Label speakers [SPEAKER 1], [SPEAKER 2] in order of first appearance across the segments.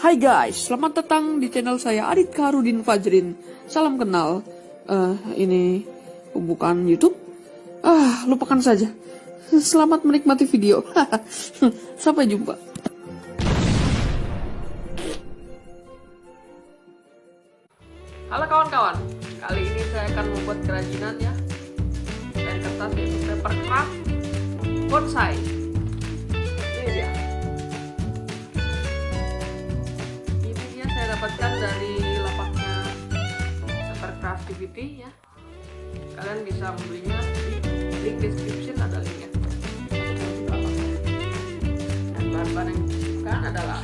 [SPEAKER 1] Hai guys, selamat datang di channel saya Adit Karudin Fajrin. Salam kenal. Eh, ini bukan YouTube. Ah, lupakan saja. Selamat menikmati video. Sampai jumpa. Halo kawan-kawan, kali ini saya akan membuat kerajinan ya dari kertas paper craft bonsai. Dapatkan dari lapaknya paper craft DVD ya. Kalian bisa membelinya di link description ada linknya. Dan bahan-bahan yang dibutuhkan adalah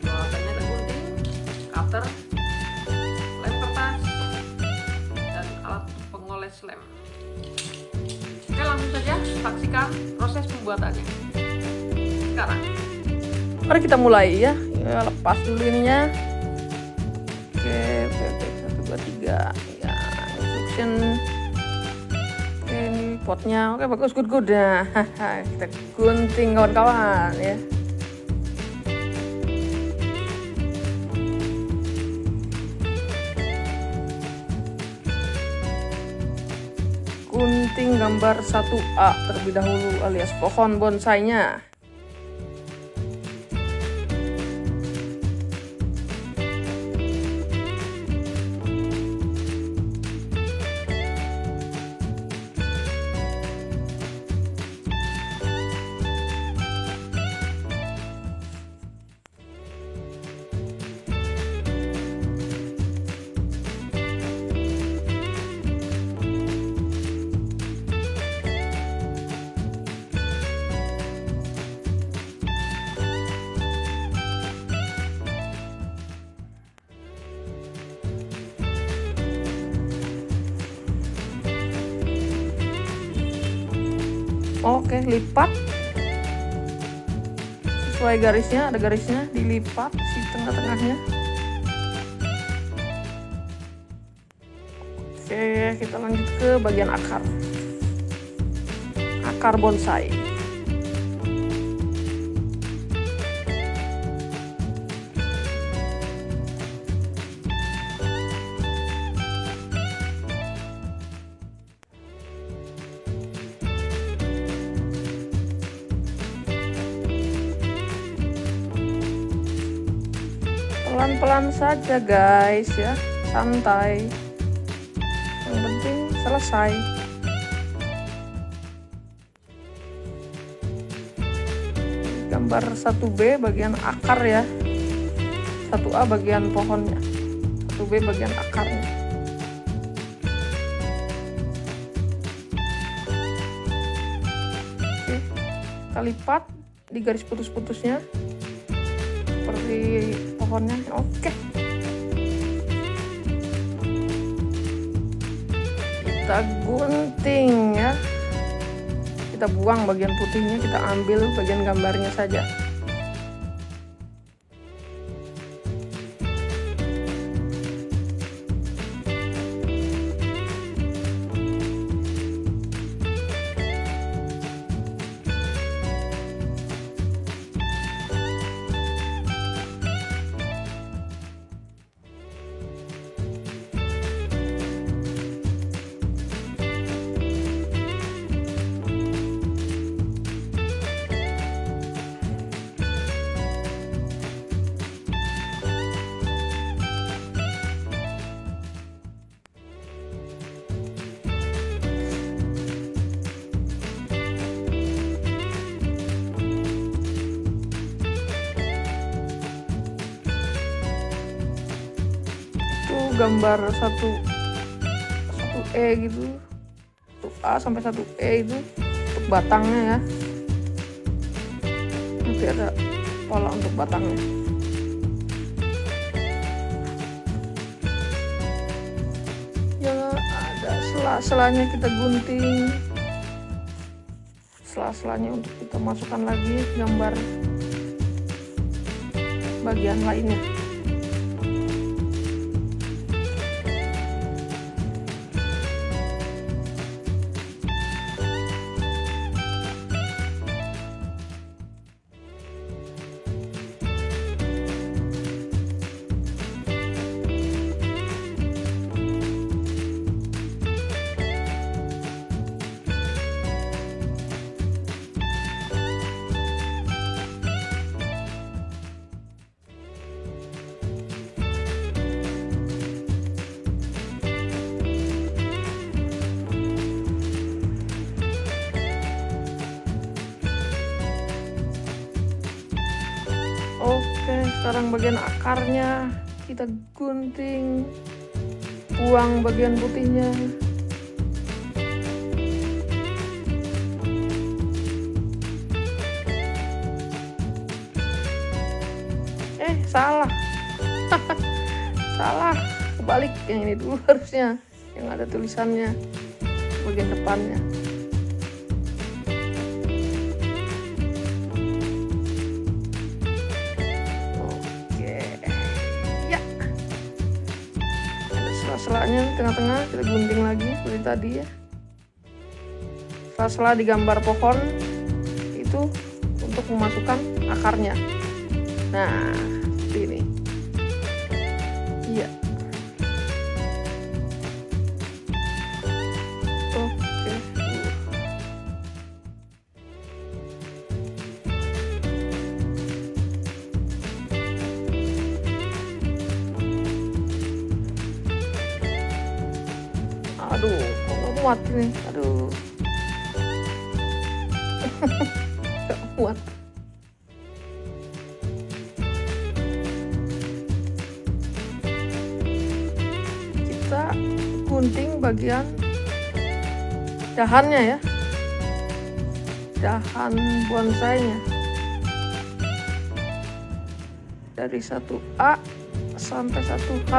[SPEAKER 1] bawasannya ada gunting, cutter, lem kertas, dan alat pengoles lem. Oke langsung saja saksikan proses pembuatannya. Sekarang. Mari kita mulai ya. Ya lepas dulu ininya. Oke, oke. Satu, dua, tiga. Ya, instruction. Oke, ini potnya. Oke, bagus, good, good. Nah, kita gunting kawan-kawan ya. gunting gambar 1A terlebih dahulu alias pohon bonsainya. Lipat sesuai garisnya, ada garisnya dilipat si tengah-tengahnya. Oke, kita lanjut ke bagian akar. Akar bonsai. Saja guys ya. Santai. Yang penting selesai. Gambar 1B bagian akar ya. 1A bagian pohonnya. 1B bagian akarnya. Oke kita lipat di garis putus-putusnya. Seperti pohonnya. Oke kita gunting ya. Kita buang bagian putihnya kita ambil bagian gambarnya saja gambar satu satu E gitu. Satu A sampai satu E itu untuk batangnya ya. Nanti ada pola untuk batangnya. Ya ada sela-selanya kita gunting. Sela-selanya untuk kita masukkan lagi gambar bagian lainnya sekarang bagian akarnya kita gunting buang bagian putihnya. Eh salah. Salah. Kebalik yang ini dulu harusnya yang ada tulisannya bagian depannya tengah-tengah kita gunting lagi seperti tadi ya. Sela-sela di gambar pohon itu untuk memasukkan akarnya. Nah aduh kok nggak muat ini? Aduh. Nggak muat. Kita gunting bagian dahannya ya. Dahan bonsainya. Dari 1A sampai 1H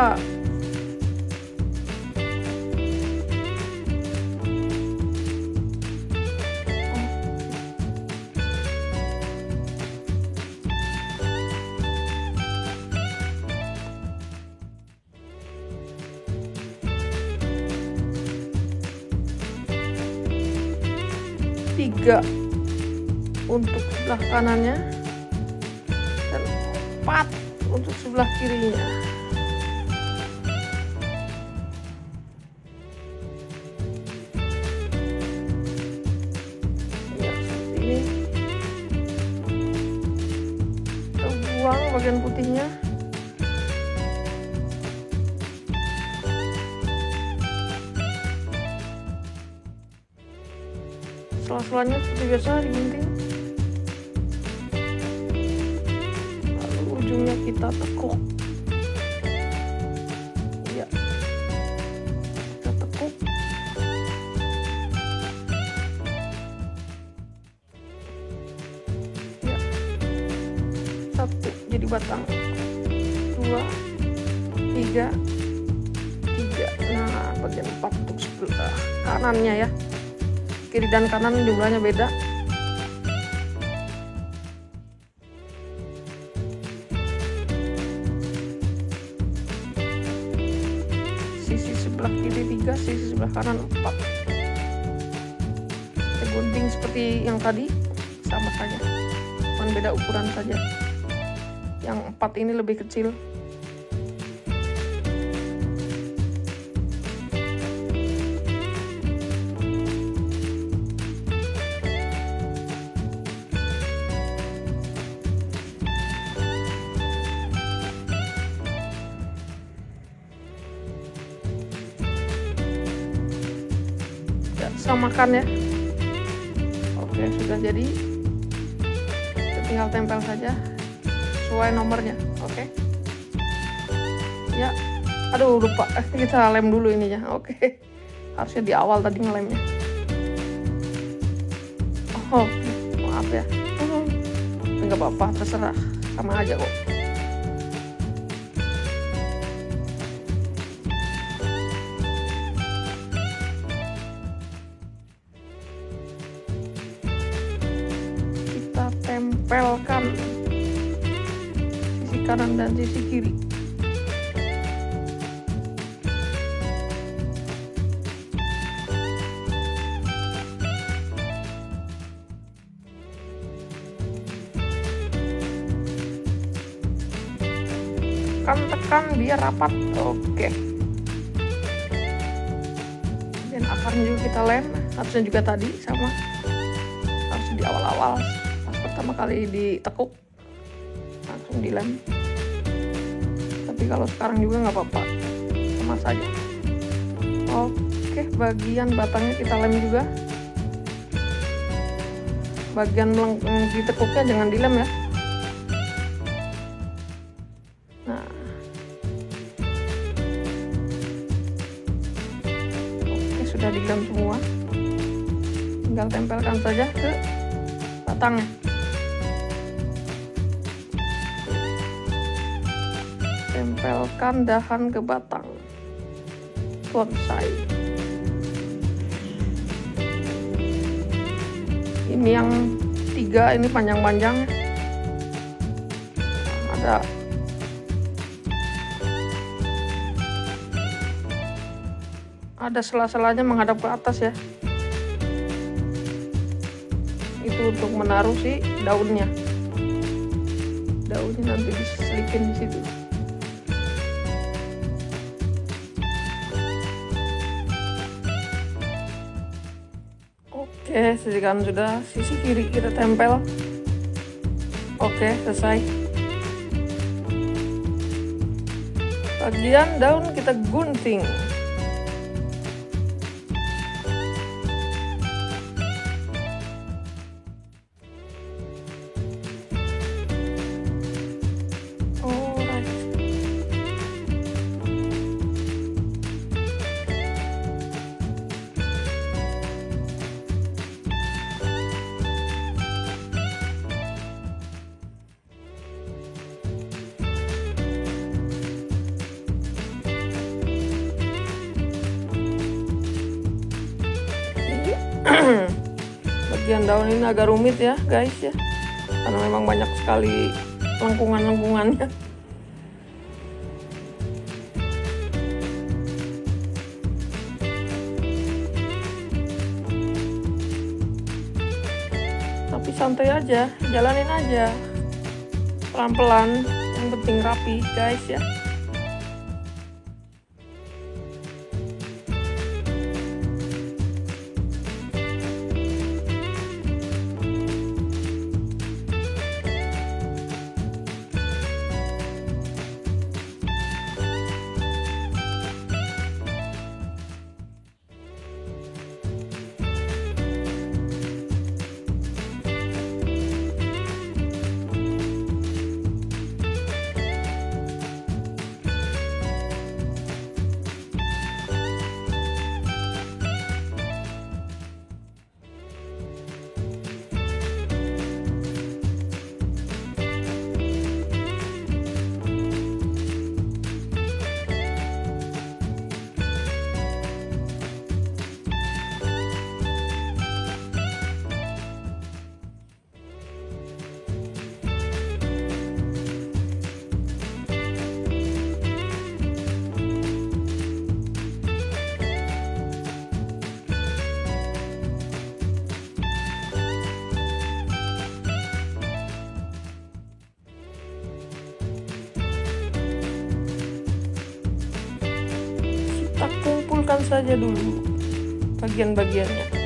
[SPEAKER 1] tiga untuk sebelah kanannya dan empat untuk sebelah kirinya. Ya bagian putihnya sela-selanya seperti biasa digunting lalu ujungnya kita tekuk. Ya kita tekuk. Ya satu jadi batang. Dua tiga tiga. Nah bagian empat untuk sebelah kanannya ya kiri dan kanan jumlahnya beda. Sisi sebelah kiri tiga sisi sebelah kanan empat. Kita gunting seperti yang tadi sama saja. Cuma beda ukuran saja. Yang empat ini lebih kecil samakan ya. Oke. Sudah jadi. Kita tinggal tempel saja sesuai nomornya. Oke. Ya. Aduh lupa. Eh, kita lem dulu ininya. Oke. Harusnya di awal tadi ngelemnya. Oh maaf ya. Nggak apa-apa terserah. Sama aja kok dan sisi kiri tekan-tekan biar rapat. Oke. Dan akarnya juga kita lem. Harusnya juga tadi sama. Harus di awal-awal. Pas pertama kali ditekuk langsung dilem tapi kalau sekarang juga nggak apa-apa. Sama saja. Oke bagian batangnya kita lem juga. Bagian ditekuknya jangan dilem ya. Nah. Oke sudah dilem semua. Tinggal tempelkan saja ke batangnya. Tempelkan dahan ke batang. Bonsai. Ini yang tiga ini panjang-panjang. Ada. Ada sela-selanya menghadap ke atas ya. Itu untuk menaruh si daunnya. Daunnya nanti diselipin di situ oke sekarang sudah. Sisi kiri kita tempel. Oke selesai. Bagian daun kita gunting agak rumit ya guys ya. Karena memang banyak sekali lengkungan-lengkungannya. Tapi santai aja jalanin aja. Pelan-pelan yang penting rapi guys ya saja dulu bagian-bagiannya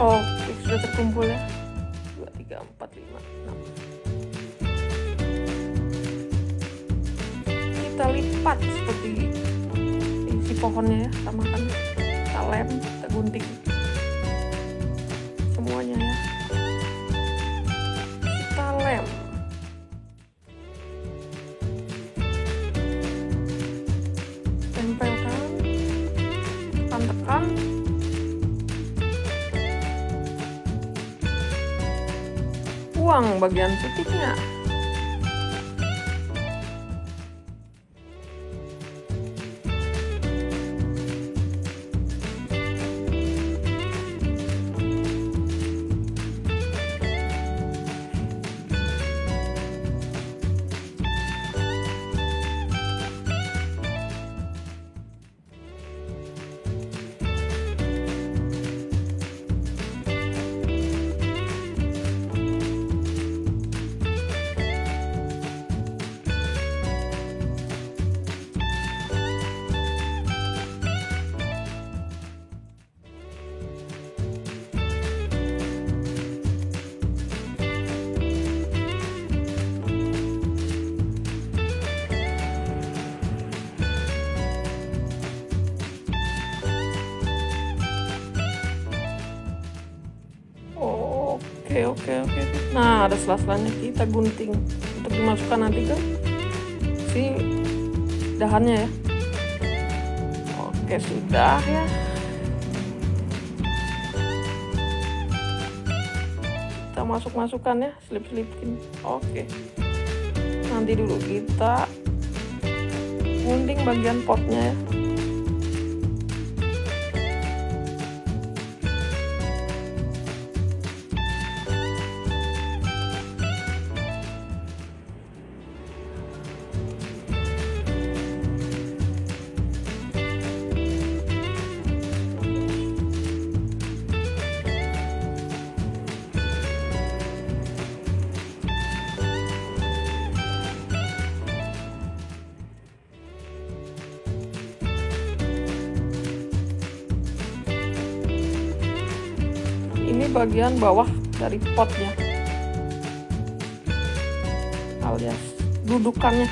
[SPEAKER 1] Oke, sudah terkumpul ya. 2, 3, 4, 5, 6. Kita lipat seperti isi pohonnya ya, samakan. Kita lem, kita gunting. Bagian putihnya. Oke oke oke. Nah ada sela-selanya kita gunting untuk dimasukkan nanti ke si dahannya ya. Oke sudah ya. Kita masuk-masukkan ya, selip-selipin. Oke. Nanti dulu kita gunting bagian potnya ya. Bagian bawah dari potnya. Alias dudukannya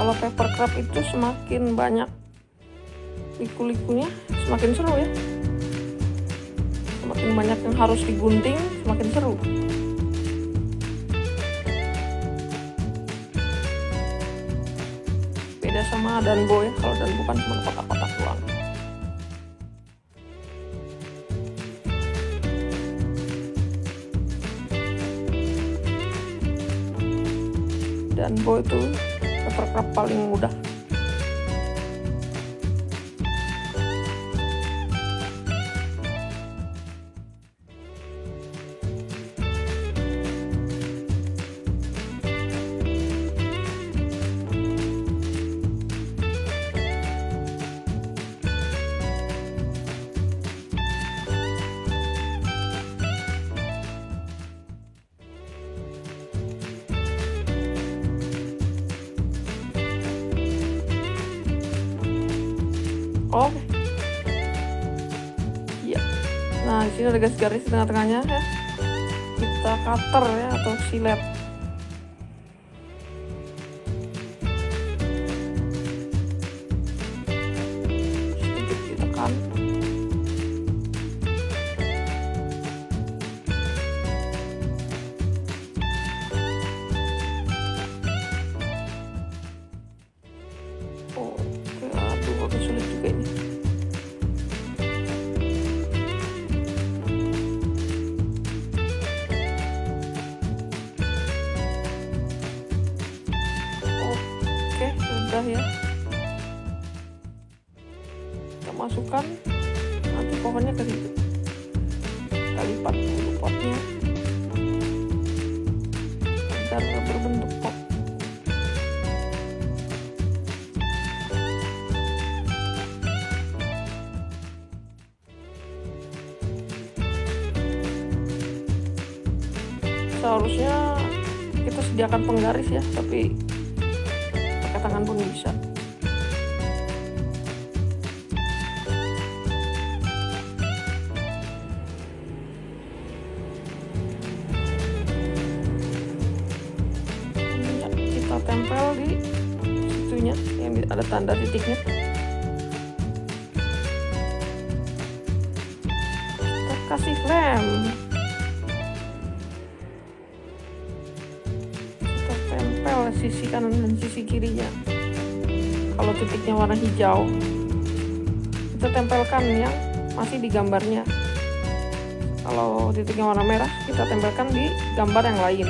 [SPEAKER 1] kalau paper crab itu semakin banyak liku-likunya semakin seru ya. Semakin banyak yang harus digunting semakin seru. Beda sama danbo ya kalau danbo kan cuma kotak-kotak doang. Danbo itu crab paling mudah garis-garis di tengah-tengahnya ya. Kita cutter ya atau silet. Seharusnya kita sediakan penggaris ya, tapi pakai tangan pun bisa. Kita tempel di situnya yang ada tanda titiknya. Warna hijau, kita tempelkan yang masih di gambarnya. Kalau titiknya warna merah, kita tempelkan di gambar yang lain.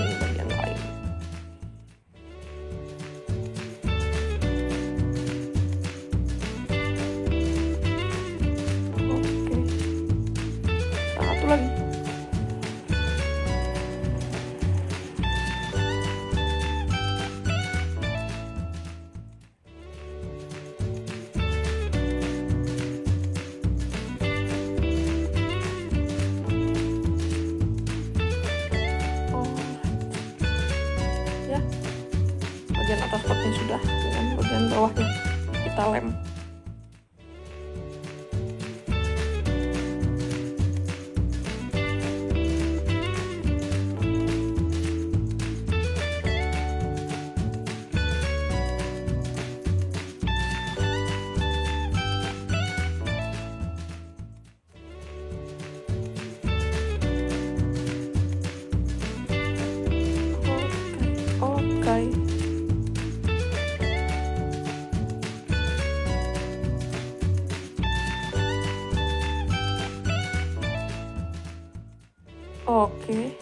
[SPEAKER 1] Oke.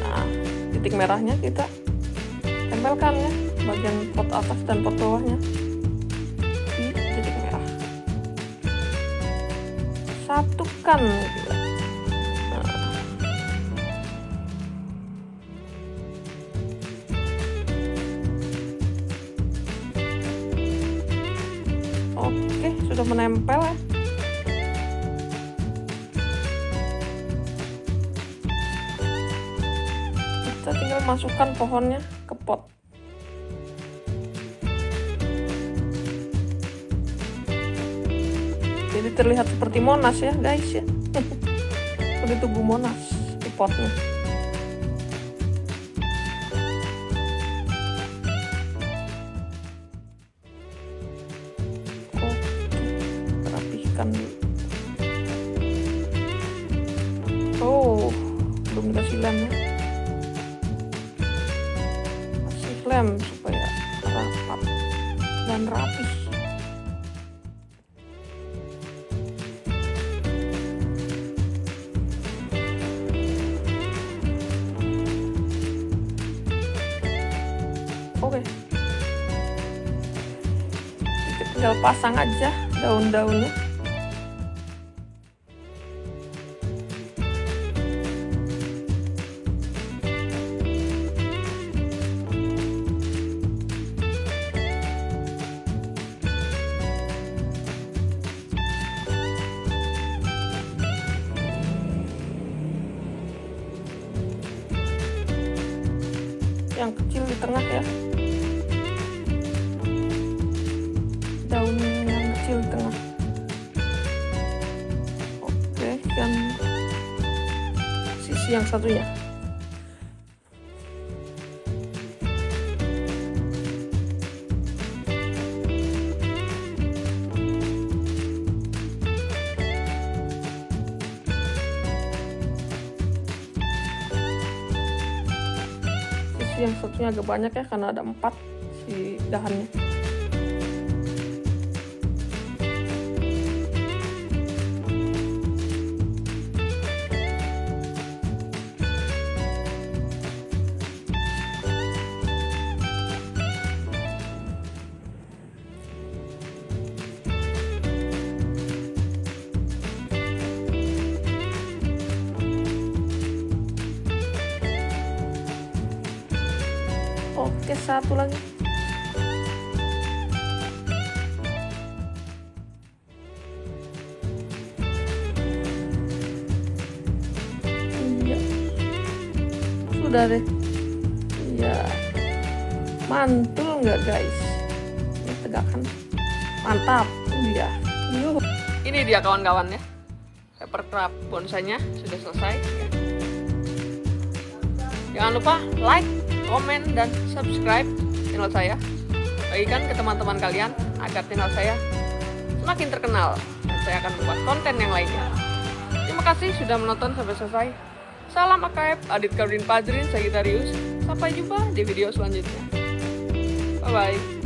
[SPEAKER 1] Nah, titik merahnya kita tempelkan ya bagian pot atas dan pot bawahnya di titik merah. Satukan. Nah. Oke, sudah menempel ya. Masukkan pohonnya ke pot. Jadi terlihat seperti monas ya guys ya. Tubuh monas di potnya tinggal pasang aja daun-daunnya yang satunya. Yang satunya agak banyak ya karena ada empat si dahannya oke satu lagi. Iya. Sudah deh. Iya. Mantul nggak guys? Ini tegakkan mantap. Iya. Yuk
[SPEAKER 2] Ini dia kawan-kawan ya. Papercraft bonsainya sudah selesai. Jangan lupa like, komen, dan subscribe channel saya. Bagikan ke teman-teman kalian agar channel saya semakin terkenal dan saya akan membuat konten yang lainnya. Terima kasih sudah menonton sampai selesai. Salam AKF, Adit Kardin Padrin, Sagitarius. Sampai jumpa di video selanjutnya. Bye-bye.